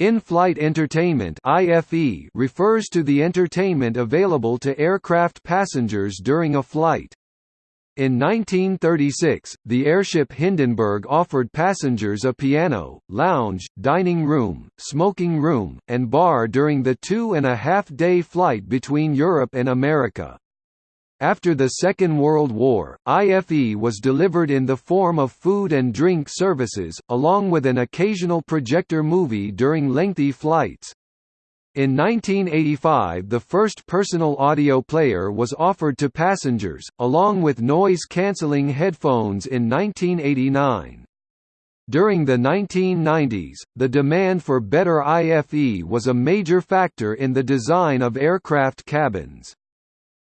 In-flight entertainment (IFE) refers to the entertainment available to aircraft passengers during a flight. In 1936, the airship Hindenburg offered passengers a piano, lounge, dining room, smoking room, and bar during the two-and-a-half-day flight between Europe and America. After the Second World War, IFE was delivered in the form of food and drink services, along with an occasional projector movie during lengthy flights. In 1985 the first personal audio player was offered to passengers, along with noise-cancelling headphones in 1989. During the 1990s, the demand for better IFE was a major factor in the design of aircraft cabins.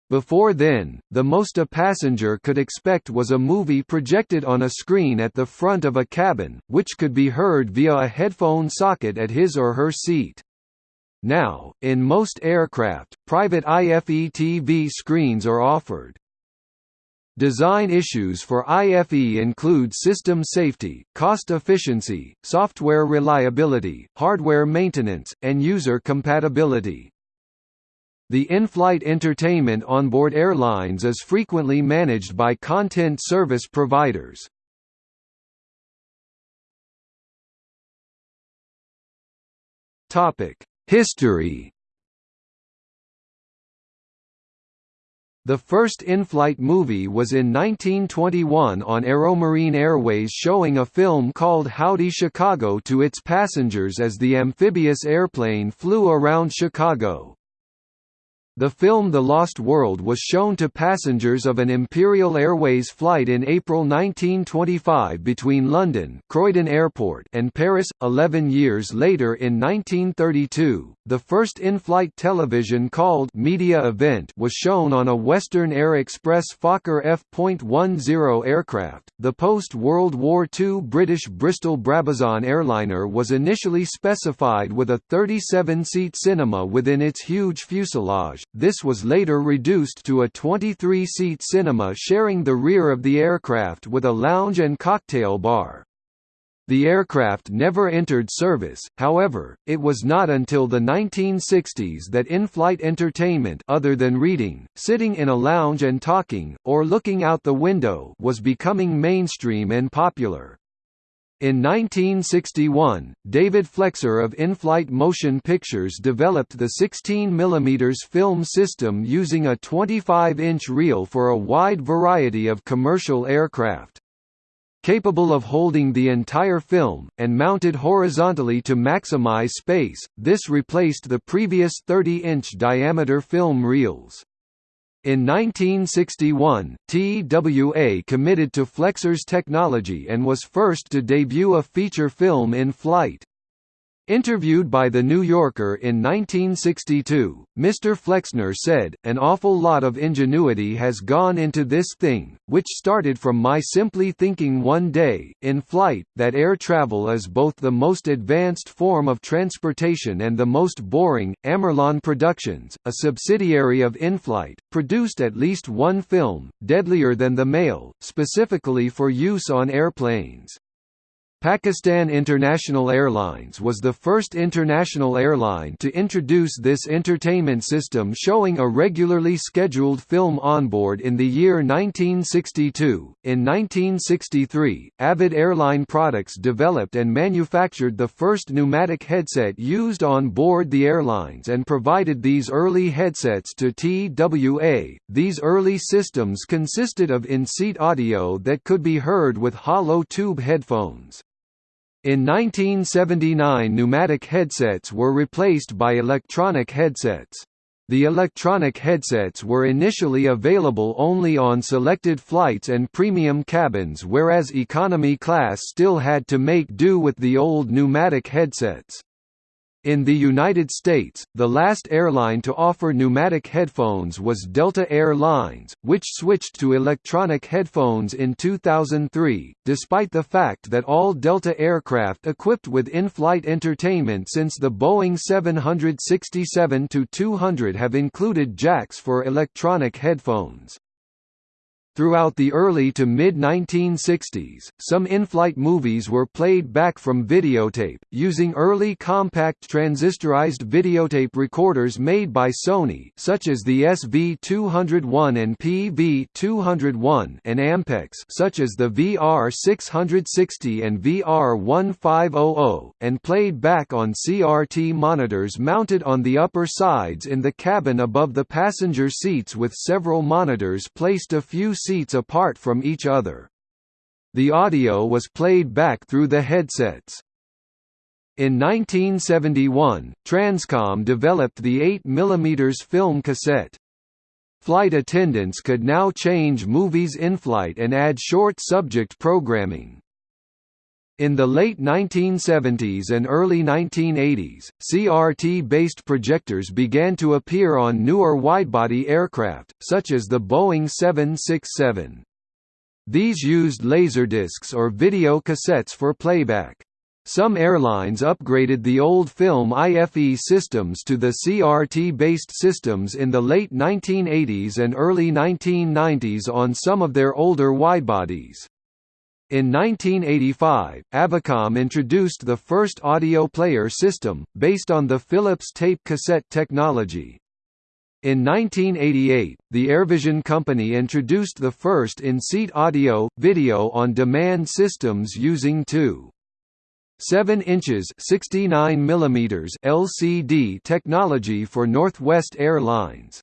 Before then, the most a passenger could expect was a movie projected on a screen at the front of a cabin, which could be heard via a headphone socket at his or her seat. Now, in most aircraft, private IFE TV screens are offered. Design issues for IFE include system safety, cost efficiency, software reliability, hardware maintenance, and user compatibility. The in-flight entertainment on board airlines is frequently managed by content service providers. History The first in-flight movie was in 1921 on Aeromarine Airways showing a film called Howdy Chicago to its passengers as the amphibious airplane flew around Chicago. The film The Lost World was shown to passengers of an Imperial Airways flight in April 1925 between London Croydon Airport and Paris. Eleven years later in 1932, the first in-flight television called Media Event was shown on a Western Air Express Fokker F.10 aircraft. The post-World War II British Bristol Brabazon airliner was initially specified with a 37-seat cinema within its huge fuselage this was later reduced to a 23-seat cinema sharing the rear of the aircraft with a lounge and cocktail bar. The aircraft never entered service, however, it was not until the 1960s that in-flight entertainment other than reading, sitting in a lounge and talking, or looking out the window was becoming mainstream and popular. In 1961, David Flexer of In-Flight Motion Pictures developed the 16 mm film system using a 25-inch reel for a wide variety of commercial aircraft. Capable of holding the entire film, and mounted horizontally to maximize space, this replaced the previous 30-inch diameter film reels. In 1961, TWA committed to Flexer's technology and was first to debut a feature film in flight. Interviewed by The New Yorker in 1962, Mr. Flexer said, An awful lot of ingenuity has gone into this thing, which started from my simply thinking one day, in flight, that air travel is both the most advanced form of transportation and the most boring. Amerlon Productions, a subsidiary of InFlight, produced at least one film, Deadlier Than the Male, specifically for use on airplanes. Pakistan International Airlines was the first international airline to introduce this entertainment system showing a regularly scheduled film onboard in the year 1962. In 1963, Avid Airline Products developed and manufactured the first pneumatic headset used on board the airlines and provided these early headsets to TWA. These early systems consisted of in-seat audio that could be heard with hollow tube headphones. In 1979 pneumatic headsets were replaced by electronic headsets. The electronic headsets were initially available only on selected flights and premium cabins whereas economy class still had to make do with the old pneumatic headsets. In the United States, the last airline to offer pneumatic headphones was Delta Air Lines, which switched to electronic headphones in 2003, despite the fact that all Delta aircraft equipped with in-flight entertainment since the Boeing 767-200 have included jacks for electronic headphones. Throughout the early to mid-1960s, some in-flight movies were played back from videotape, using early compact transistorized videotape recorders made by Sony such as the SV201 and PV201 and Ampex such as the VR660 and VR1500, and played back on CRT monitors mounted on the upper sides in the cabin above the passenger seats with several monitors placed a few seats apart from each other. The audio was played back through the headsets. In 1971, Transcom developed the 8 mm film cassette. Flight attendants could now change movies in flight and add short subject programming. In the late 1970s and early 1980s, CRT-based projectors began to appear on newer widebody aircraft, such as the Boeing 767. These used laserdiscs or video cassettes for playback. Some airlines upgraded the old film IFE systems to the CRT-based systems in the late 1980s and early 1990s on some of their older widebodies. In 1985, Avicom introduced the first audio player system, based on the Philips tape cassette technology. In 1988, the Airvision company introduced the first in-seat audio, video on demand systems using two 7 inches 69 mm LCD technology for Northwest Airlines.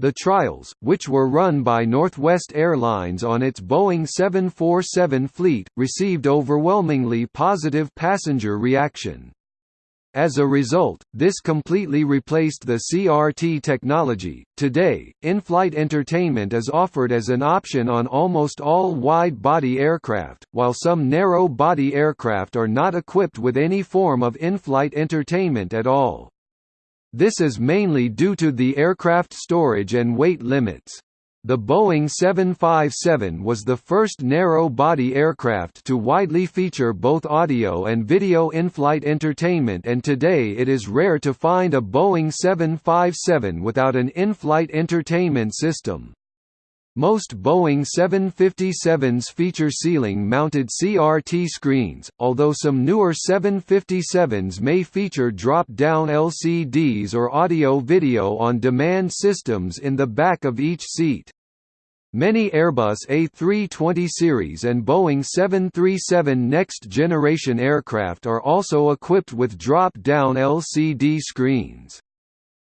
The trials, which were run by Northwest Airlines on its Boeing 747 fleet, received overwhelmingly positive passenger reaction. As a result, this completely replaced the CRT technology. Today, in-flight entertainment is offered as an option on almost all wide-body aircraft, while some narrow-body aircraft are not equipped with any form of in-flight entertainment at all. This is mainly due to the aircraft storage and weight limits. The Boeing 757 was the first narrow-body aircraft to widely feature both audio and video in-flight entertainment and today it is rare to find a Boeing 757 without an in-flight entertainment system. Most Boeing 757s feature ceiling-mounted CRT screens, although some newer 757s may feature drop-down LCDs or audio-video on-demand systems in the back of each seat. Many Airbus A320 series and Boeing 737 next-generation aircraft are also equipped with drop-down LCD screens.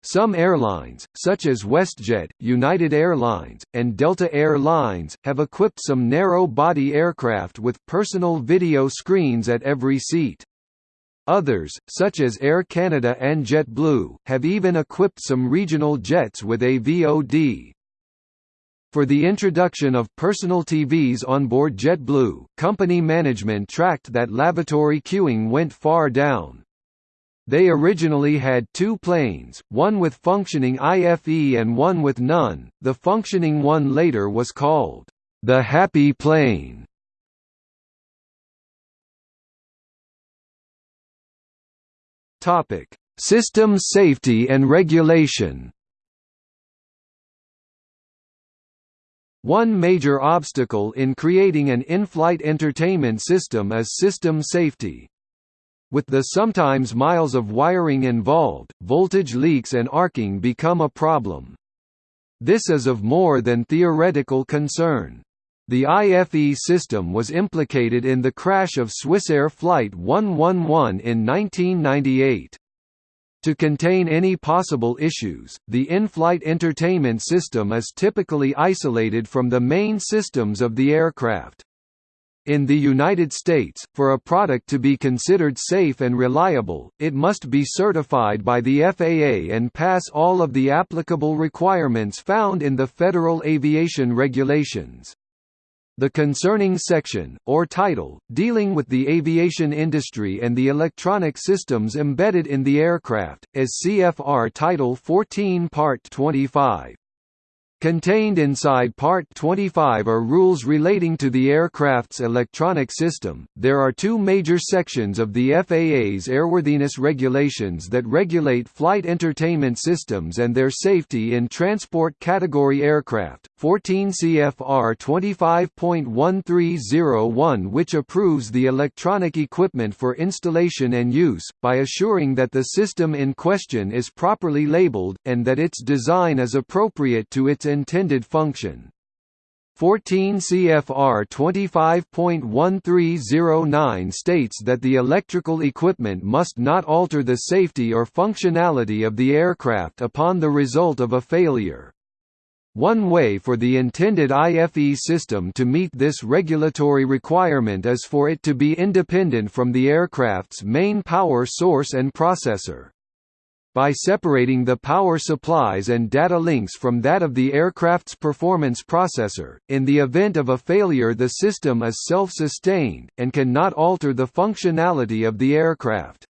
Some airlines, such as WestJet, United Airlines, and Delta Air Lines, have equipped some narrow-body aircraft with personal video screens at every seat. Others, such as Air Canada and JetBlue, have even equipped some regional jets with a VOD. For the introduction of personal TVs on board JetBlue, company management tracked that lavatory queuing went far down. They originally had two planes, one with functioning IFE and one with none. The functioning one later was called the Happy Plane. Topic: Systems safety and regulation. One major obstacle in creating an in-flight entertainment system is system safety. With the sometimes miles of wiring involved, voltage leaks and arcing become a problem. This is of more than theoretical concern. The IFE system was implicated in the crash of Swissair Flight 111 in 1998. To contain any possible issues, the in-flight entertainment system is typically isolated from the main systems of the aircraft. In the United States, for a product to be considered safe and reliable, it must be certified by the FAA and pass all of the applicable requirements found in the Federal Aviation Regulations. The concerning section, or title, dealing with the aviation industry and the electronic systems embedded in the aircraft, is CFR Title 14 Part 25. Contained inside Part 25 are rules relating to the aircraft's electronic system. There are two major sections of the FAA's airworthiness regulations that regulate flight entertainment systems and their safety in transport category aircraft. 14 CFR 25.1301 which approves the electronic equipment for installation and use by assuring that the system in question is properly labeled and that its design is appropriate to its intended function. 14 CFR 25.1309 states that the electrical equipment must not alter the safety or functionality of the aircraft upon the result of a failure. One way for the intended IFE system to meet this regulatory requirement is for it to be independent from the aircraft's main power source and processor. By separating the power supplies and data links from that of the aircraft's performance processor, in the event of a failure the system is self-sustained, and can not alter the functionality of the aircraft.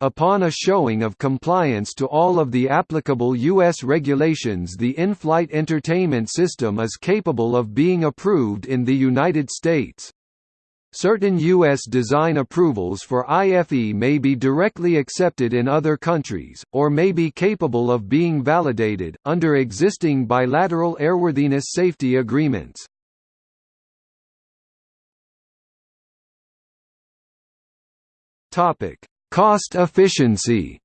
Upon a showing of compliance to all of the applicable U.S. regulations the in-flight entertainment system is capable of being approved in the United States. Certain U.S. design approvals for IFE may be directly accepted in other countries, or may be capable of being validated, under existing bilateral airworthiness safety agreements. Cost efficiency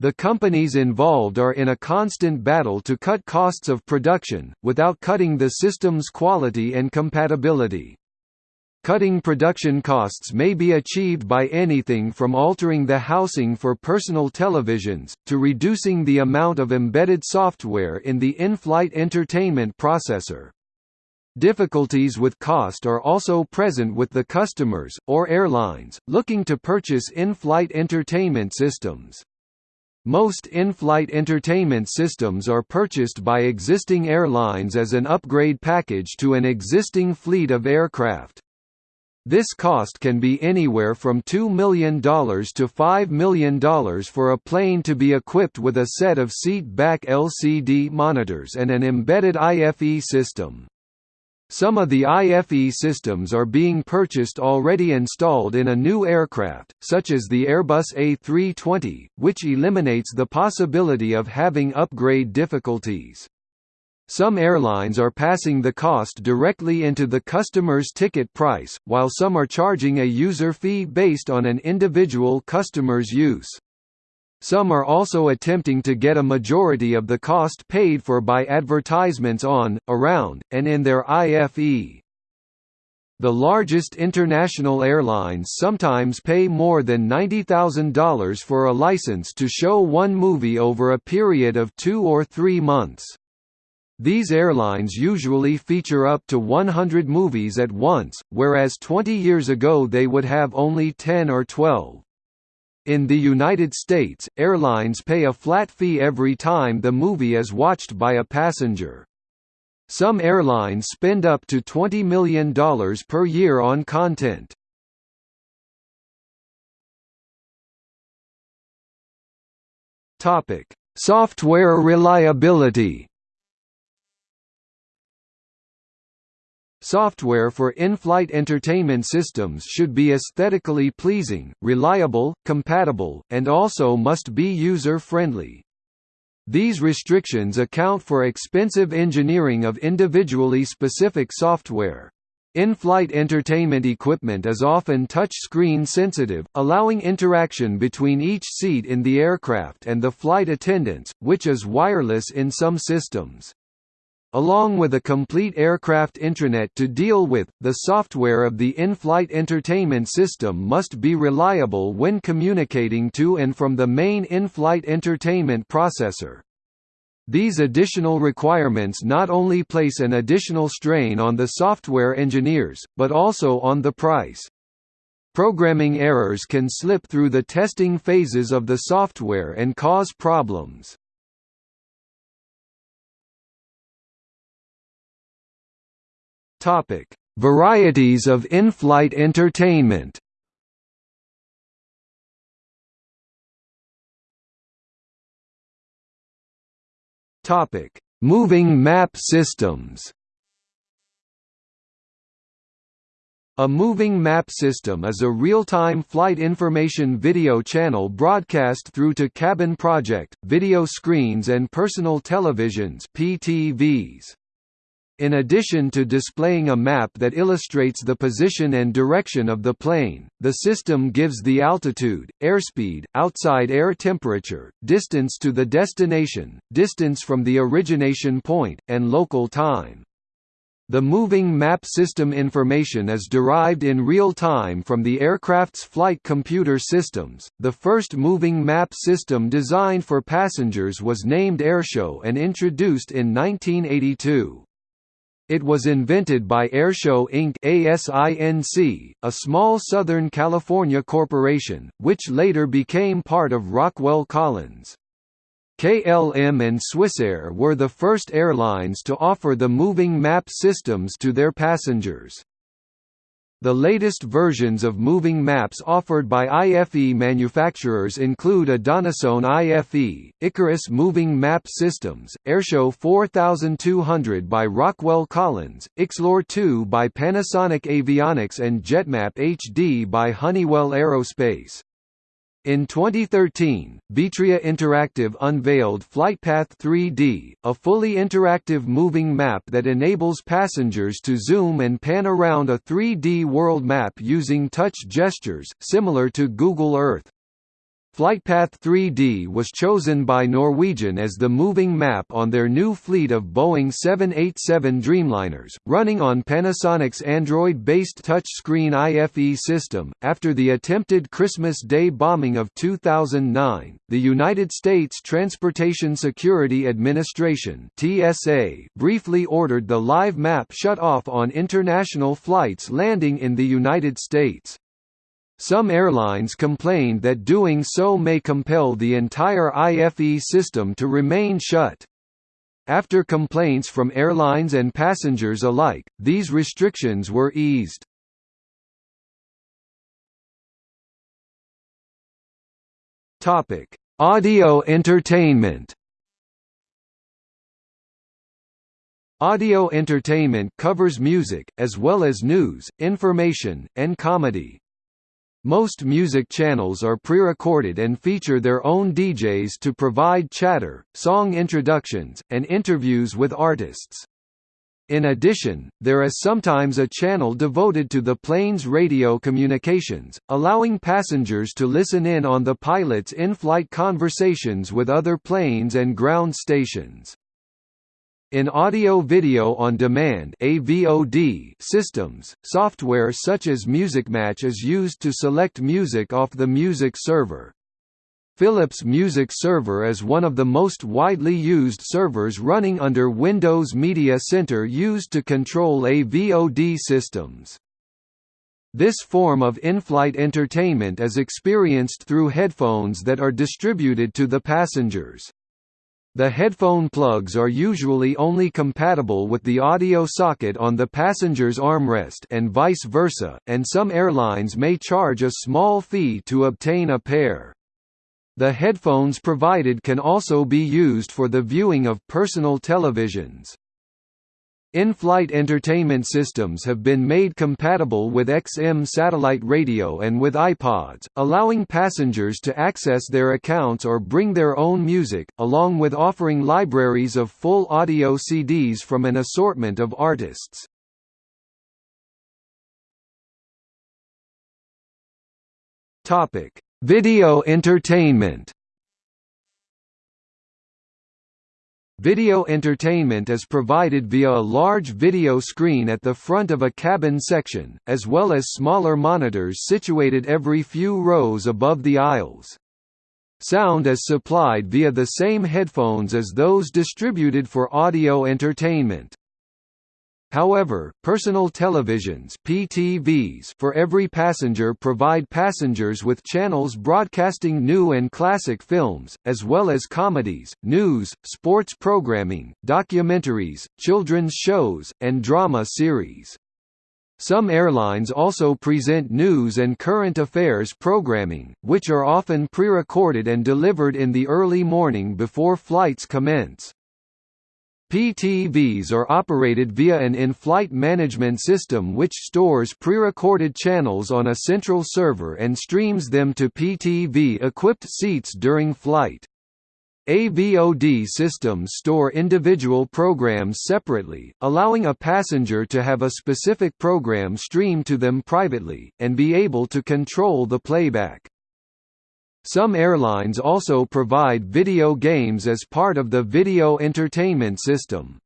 The companies involved are in a constant battle to cut costs of production, without cutting the system's quality and compatibility. Cutting production costs may be achieved by anything from altering the housing for personal televisions, to reducing the amount of embedded software in the in-flight entertainment processor. Difficulties with cost are also present with the customers, or airlines, looking to purchase in-flight entertainment systems. Most in-flight entertainment systems are purchased by existing airlines as an upgrade package to an existing fleet of aircraft. This cost can be anywhere from $2 million to $5 million for a plane to be equipped with a set of seat-back LCD monitors and an embedded IFE system. Some of the IFE systems are being purchased already installed in a new aircraft, such as the Airbus A320, which eliminates the possibility of having upgrade difficulties. Some airlines are passing the cost directly into the customer's ticket price, while some are charging a user fee based on an individual customer's use. Some are also attempting to get a majority of the cost paid for by advertisements on, around, and in their IFE. The largest international airlines sometimes pay more than $90,000 for a license to show one movie over a period of two or three months. These airlines usually feature up to 100 movies at once, whereas 20 years ago they would have only 10 or 12. In the United States, airlines pay a flat fee every time the movie is watched by a passenger. Some airlines spend up to $20 million per year on content. Software reliability Software for in-flight entertainment systems should be aesthetically pleasing, reliable, compatible, and also must be user-friendly. These restrictions account for expensive engineering of individually specific software. In-flight entertainment equipment is often touch-screen sensitive, allowing interaction between each seat in the aircraft and the flight attendants, which is wireless in some systems. Along with a complete aircraft intranet to deal with, the software of the in-flight entertainment system must be reliable when communicating to and from the main in-flight entertainment processor. These additional requirements not only place an additional strain on the software engineers, but also on the price. Programming errors can slip through the testing phases of the software and cause problems. Topic: Varieties of in-flight entertainment. Topic: Moving map systems. A moving map system is a real-time flight information video channel broadcast through to cabin project, video screens and personal televisions PTVs. In addition to displaying a map that illustrates the position and direction of the plane, the system gives the altitude, airspeed, outside air temperature, distance to the destination, distance from the origination point, and local time. The moving map system information is derived in real time from the aircraft's flight computer systems. The first moving map system designed for passengers was named Airshow and introduced in 1982. It was invented by Airshow Inc. A small Southern California corporation, which later became part of Rockwell Collins. KLM and Swissair were the first airlines to offer the moving map systems to their passengers. The latest versions of moving maps offered by IFE manufacturers include Adonisone IFE, Icarus Moving Map Systems, Airshow 4200 by Rockwell Collins, Xlore 2 by Panasonic Avionics and JetMap HD by Honeywell Aerospace. In 2013, Betria Interactive unveiled FlightPath 3D, a fully interactive moving map that enables passengers to zoom and pan around a 3D world map using touch gestures, similar to Google Earth. Flightpath 3D was chosen by Norwegian as the moving map on their new fleet of Boeing 787 Dreamliners, running on Panasonic's Android-based touchscreen IFE system. After the attempted Christmas Day bombing of 2009, the United States Transportation Security Administration (TSA) briefly ordered the live map shut off on international flights landing in the United States. Some airlines complained that doing so may compel the entire IFE system to remain shut. After complaints from airlines and passengers alike, these restrictions were eased. Topic: Audio entertainment. Audio entertainment covers music, as well as news, information, and comedy. Most music channels are pre-recorded and feature their own DJs to provide chatter, song introductions, and interviews with artists. In addition, there is sometimes a channel devoted to the plane's radio communications, allowing passengers to listen in on the pilot's in-flight conversations with other planes and ground stations. In audio-video on demand (AVOD) systems, software such as MusicMatch is used to select music off the music server. Philips Music Server is one of the most widely used servers running under Windows Media Center used to control AVOD systems. This form of in-flight entertainment is experienced through headphones that are distributed to the passengers. The headphone plugs are usually only compatible with the audio socket on the passenger's armrest and vice versa, and some airlines may charge a small fee to obtain a pair. The headphones provided can also be used for the viewing of personal televisions. In-flight entertainment systems have been made compatible with XM satellite radio and with iPods, allowing passengers to access their accounts or bring their own music, along with offering libraries of full audio CDs from an assortment of artists. Video entertainment Video entertainment is provided via a large video screen at the front of a cabin section, as well as smaller monitors situated every few rows above the aisles. Sound is supplied via the same headphones as those distributed for audio entertainment. However, personal televisions PTVs for every passenger provide passengers with channels broadcasting new and classic films, as well as comedies, news, sports programming, documentaries, children's shows, and drama series. Some airlines also present news and current affairs programming, which are often pre-recorded and delivered in the early morning before flights commence. PTVs are operated via an in-flight management system which stores pre-recorded channels on a central server and streams them to PTV-equipped seats during flight. AVOD systems store individual programs separately, allowing a passenger to have a specific program streamed to them privately, and be able to control the playback. Some airlines also provide video games as part of the video entertainment system.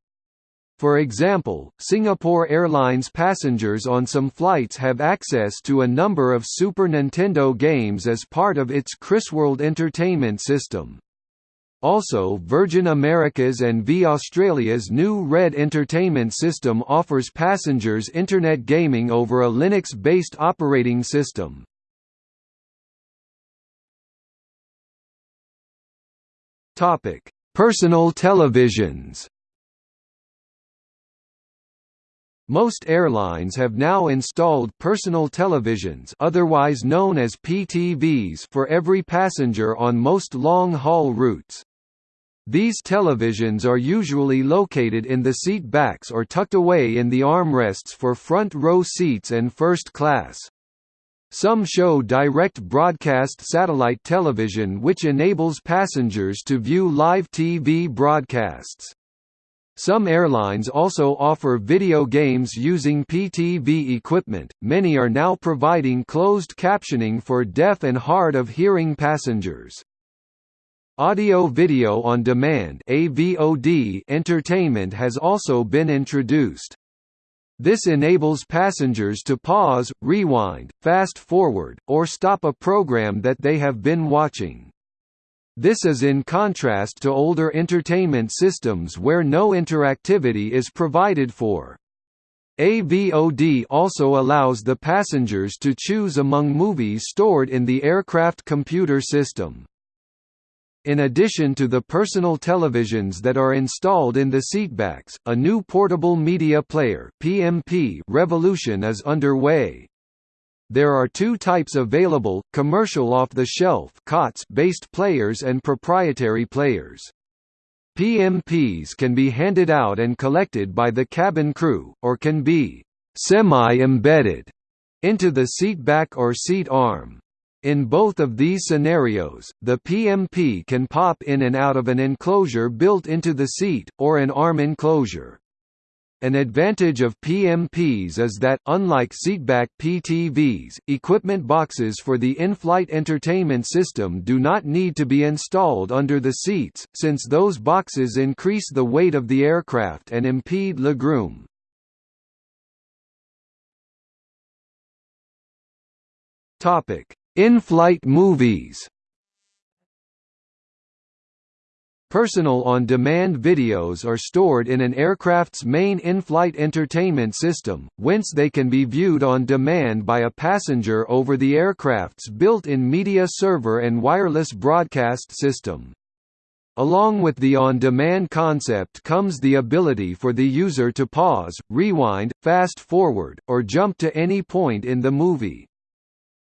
For example, Singapore Airlines passengers on some flights have access to a number of Super Nintendo games as part of its KrisWorld entertainment system. Also Virgin America's and V Australia's new Red Entertainment System offers passengers internet gaming over a Linux-based operating system. Topic: Personal televisions. Most airlines have now installed personal televisions otherwise known as PTVs for every passenger on most long-haul routes. These televisions are usually located in the seat backs or tucked away in the armrests for front row seats and first class. Some show direct broadcast satellite television which enables passengers to view live TV broadcasts. Some airlines also offer video games using PTV equipment. Many are now providing closed captioning for deaf and hard of hearing passengers. Audio Video on Demand (AVOD) entertainment has also been introduced. This enables passengers to pause, rewind, fast-forward, or stop a program that they have been watching. This is in contrast to older entertainment systems where no interactivity is provided for. AVOD also allows the passengers to choose among movies stored in the aircraft computer system. In addition to the personal televisions that are installed in the seatbacks, a new portable media player (PMP) revolution is underway. There are two types available: commercial off-the-shelf (COTS)-based players and proprietary players. PMPs can be handed out and collected by the cabin crew, or can be semi-embedded into the seatback or seat arm. In both of these scenarios, the PMP can pop in and out of an enclosure built into the seat, or an arm enclosure. An advantage of PMPs is that, unlike seatback PTVs, equipment boxes for the in-flight entertainment system do not need to be installed under the seats, since those boxes increase the weight of the aircraft and impede legroom. Topic: in-flight movies Personal on-demand videos are stored in an aircraft's main in-flight entertainment system, whence they can be viewed on demand by a passenger over the aircraft's built-in media server and wireless broadcast system. Along with the on-demand concept comes the ability for the user to pause, rewind, fast-forward, or jump to any point in the movie.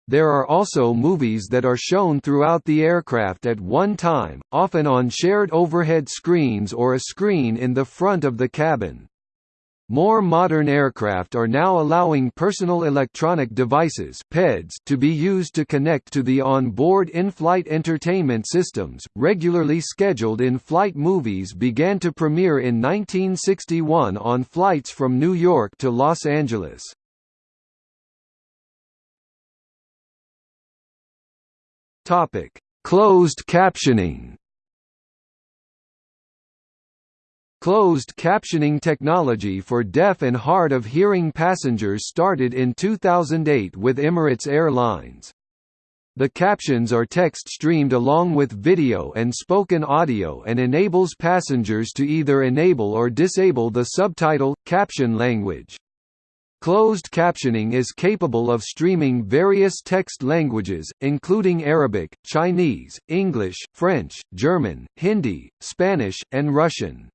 There are also movies that are shown throughout the aircraft at one time, often on shared overhead screens or a screen in the front of the cabin. More modern aircraft are now allowing personal electronic devices (PEDs) to be used to connect to the on-board in-flight entertainment systems. Regularly scheduled in-flight movies began to premiere in 1961 on flights from New York to Los Angeles. Topic: Closed captioning. Closed captioning technology for deaf and hard of hearing passengers started in 2008 with Emirates Airlines. The captions are text streamed along with video and spoken audio and enables passengers to either enable or disable the subtitle, caption language. Closed captioning is capable of streaming various text languages, including Arabic, Chinese, English, French, German, Hindi, Spanish, and Russian.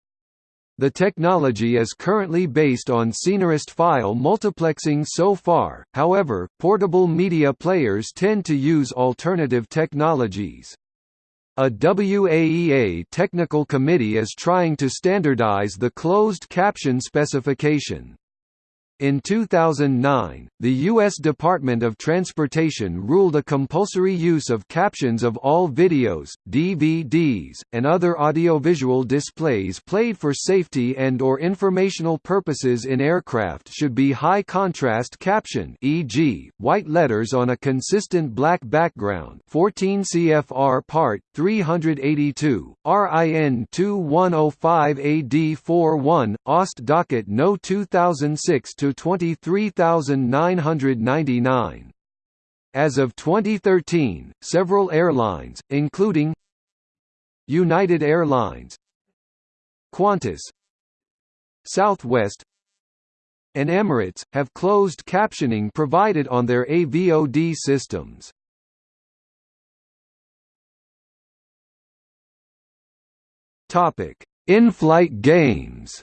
The technology is currently based on Scenarist file multiplexing so far, however, portable media players tend to use alternative technologies. A WAEA technical committee is trying to standardize the closed caption specification. In 2009, the U.S. Department of Transportation ruled a compulsory use of captions of all videos, DVDs, and other audiovisual displays played for safety and or informational purposes in aircraft should be high-contrast caption e.g., white letters on a consistent black background 14 CFR Part 382, RIN 2105 AD 41, OST Docket No 2006 to 23,999. As of 2013, several airlines, including United Airlines, Qantas, Southwest, and Emirates, have closed captioning provided on their AVOD systems. In-flight games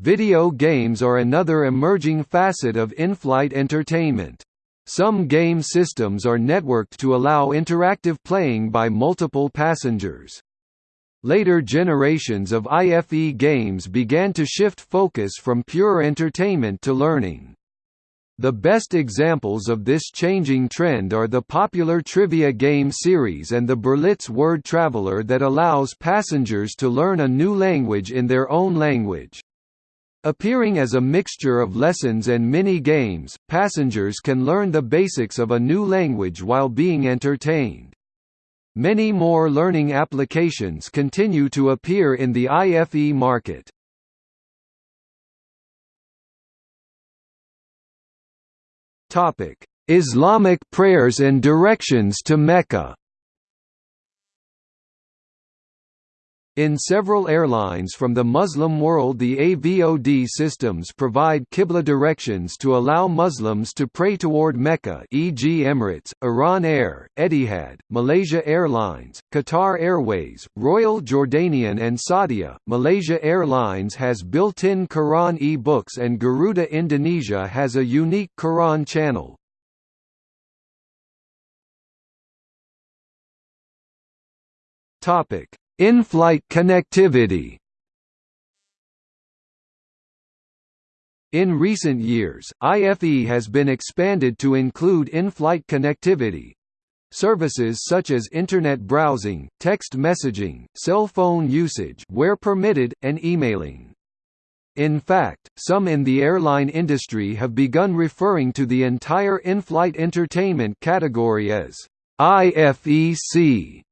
Video games are another emerging facet of in-flight entertainment. Some game systems are networked to allow interactive playing by multiple passengers. Later generations of IFE games began to shift focus from pure entertainment to learning. The best examples of this changing trend are the popular trivia game series and the Berlitz Word Traveler that allows passengers to learn a new language in their own language. Appearing as a mixture of lessons and mini-games, passengers can learn the basics of a new language while being entertained. Many more learning applications continue to appear in the IFE market. Islamic prayers and directions to Mecca In several airlines from the Muslim world the AVOD systems provide Qibla directions to allow Muslims to pray toward Mecca e.g. Emirates, Iran Air, Etihad, Malaysia Airlines, Qatar Airways, Royal Jordanian and Saudia. Malaysia Airlines has built-in Quran e-books and Garuda Indonesia has a unique Quran channel. Topic in-flight connectivity In recent years, IFE has been expanded to include in-flight connectivity. Services such as Internet browsing, text messaging, cell phone usage where permitted, and emailing. In fact, some in the airline industry have begun referring to the entire in-flight entertainment category as IFEC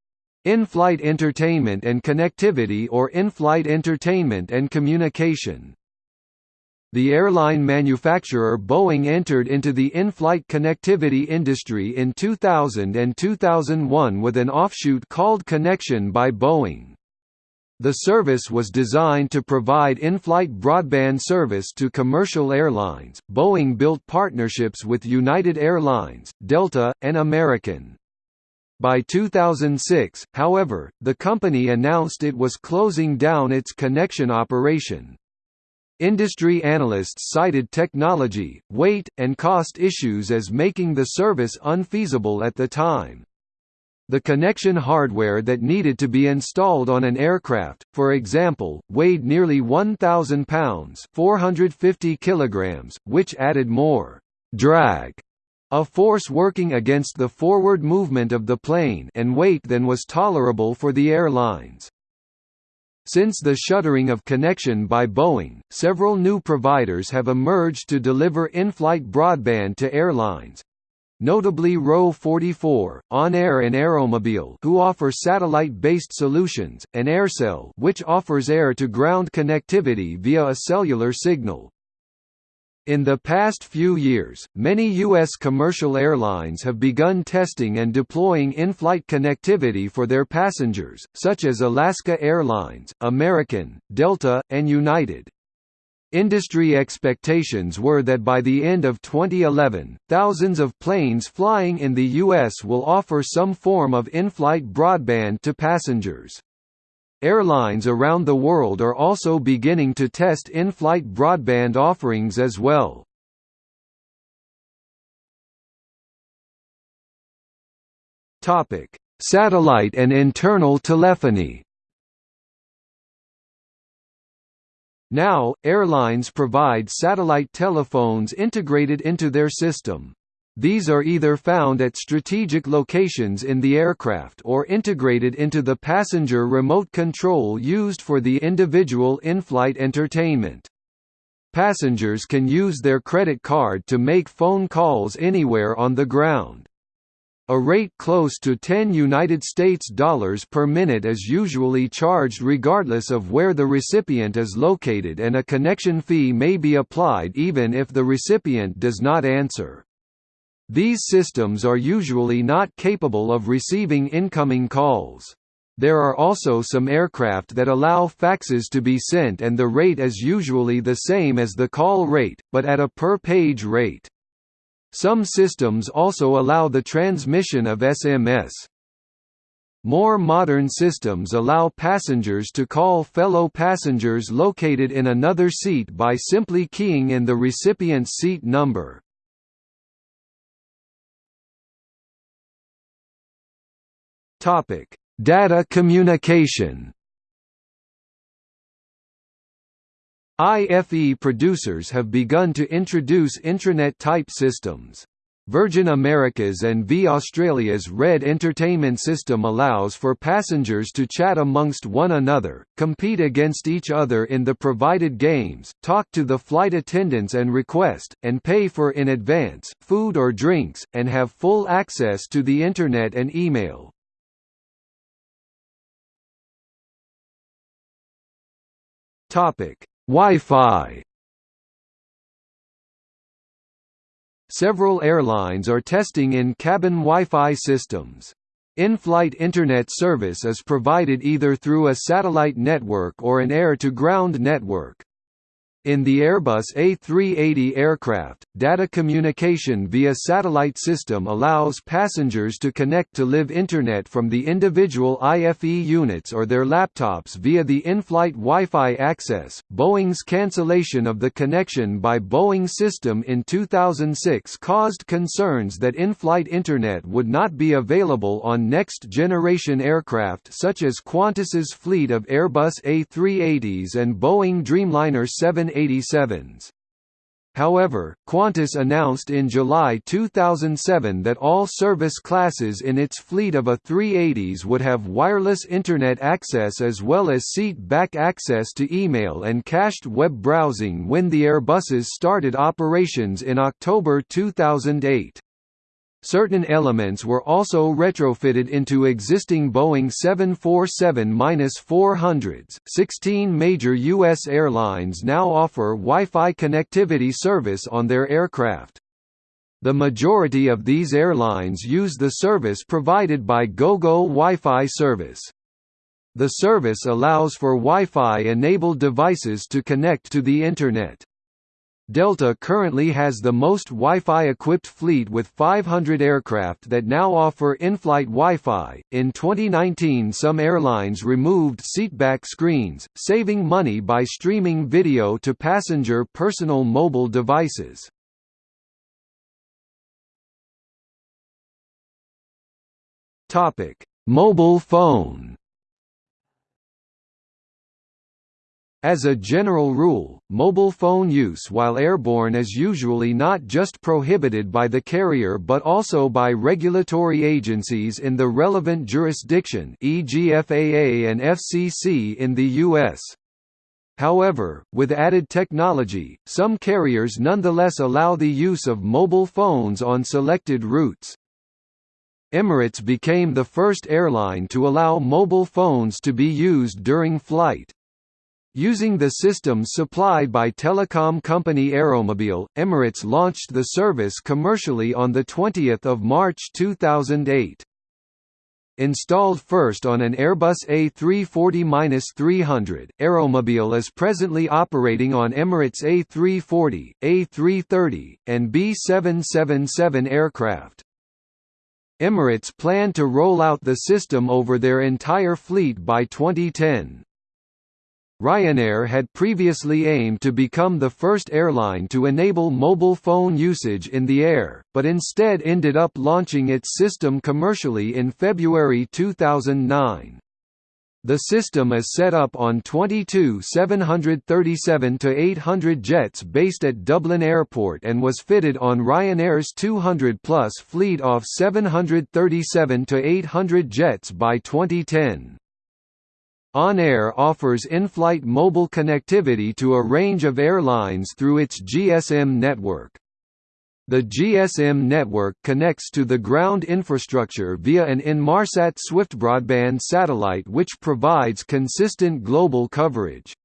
in-flight entertainment and connectivity or in-flight entertainment and communication. The airline manufacturer Boeing entered into the in-flight connectivity industry in 2000 and 2001 with an offshoot called Connection by Boeing. The service was designed to provide in-flight broadband service to commercial airlines. Boeing built partnerships with United Airlines, Delta, and American. By 2006, however, the company announced it was closing down its connection operation. Industry analysts cited technology, weight, and cost issues as making the service unfeasible at the time. The connection hardware that needed to be installed on an aircraft, for example, weighed nearly 1,000 pounds 450 kilograms, which added more «drag» a force working against the forward movement of the plane and weight than was tolerable for the airlines. Since the shuttering of connection by Boeing, several new providers have emerged to deliver in-flight broadband to airlines. Notably Row 44, On Air and Aeromobile who offer satellite-based solutions, and AirCell which offers air-to-ground connectivity via a cellular signal. In the past few years, many U.S. commercial airlines have begun testing and deploying in-flight connectivity for their passengers, such as Alaska Airlines, American, Delta, and United. Industry expectations were that by the end of 2011, thousands of planes flying in the U.S. will offer some form of in-flight broadband to passengers. Airlines around the world are also beginning to test in-flight broadband offerings as well. Topic: Satellite and internal telephony. Now, airlines provide satellite telephones integrated into their system. These are either found at strategic locations in the aircraft or integrated into the passenger remote control used for the individual in-flight entertainment. Passengers can use their credit card to make phone calls anywhere on the ground. A rate close to 10 United States dollars per minute is usually charged regardless of where the recipient is located and a connection fee may be applied even if the recipient does not answer. These systems are usually not capable of receiving incoming calls. There are also some aircraft that allow faxes to be sent and the rate is usually the same as the call rate, but at a per-page rate. Some systems also allow the transmission of SMS. More modern systems allow passengers to call fellow passengers located in another seat by simply keying in the recipient's seat number. Topic: Data communication. IFE producers have begun to introduce intranet-type systems. Virgin America's and V Australia's Red Entertainment System allows for passengers to chat amongst one another, compete against each other in the provided games, talk to the flight attendants and request, and pay for in advance, food or drinks, and have full access to the Internet and email. Topic: Wi-Fi. Several airlines are testing in-cabin Wi-Fi systems. In-flight Internet service is provided either through a satellite network or an air-to-ground network. In the Airbus A380 aircraft, data communication via satellite system allows passengers to connect to live Internet from the individual IFE units or their laptops via the in-flight Wi-Fi access. Boeing's cancellation of the Connexion by Boeing System in 2006 caused concerns that in-flight Internet would not be available on next-generation aircraft such as Qantas's fleet of Airbus A380s and Boeing Dreamliner 7 87s. However, Qantas announced in July 2007 that all service classes in its fleet of A380s would have wireless Internet access as well as seat-back access to email and cached web browsing when the Airbuses started operations in October 2008. Certain elements were also retrofitted into existing Boeing 747-400s. 16 major U.S. airlines now offer Wi-Fi connectivity service on their aircraft. The majority of these airlines use the service provided by GoGo Wi-Fi service. The service allows for Wi-Fi enabled devices to connect to the Internet. Delta currently has the most Wi-Fi equipped fleet with 500 aircraft that now offer in-flight Wi-Fi. In 2019, some airlines removed seatback screens, saving money by streaming video to passenger personal mobile devices. Topic: Mobile phone. As a general rule, mobile phone use while airborne is usually not just prohibited by the carrier but also by regulatory agencies in the relevant jurisdiction e.g. FAA and FCC in the U.S. However, with added technology, some carriers nonetheless allow the use of mobile phones on selected routes. Emirates became the first airline to allow mobile phones to be used during flight. Using the systems supplied by telecom company Aeromobile, Emirates launched the service commercially on 20 March 2008. Installed first on an Airbus A340-300, Aeromobile is presently operating on Emirates A340, A330, and B777 aircraft. Emirates plan to roll out the system over their entire fleet by 2010. Ryanair had previously aimed to become the first airline to enable mobile phone usage in the air, but instead ended up launching its system commercially in February 2009. The system is set up on 22 737-800 jets based at Dublin Airport and was fitted on Ryanair's 200-plus fleet of 737-800 jets by 2010. OnAir offers in-flight mobile connectivity to a range of airlines through its GSM network. The GSM network connects to the ground infrastructure via an Inmarsat SwiftBroadband satellite which provides consistent global coverage.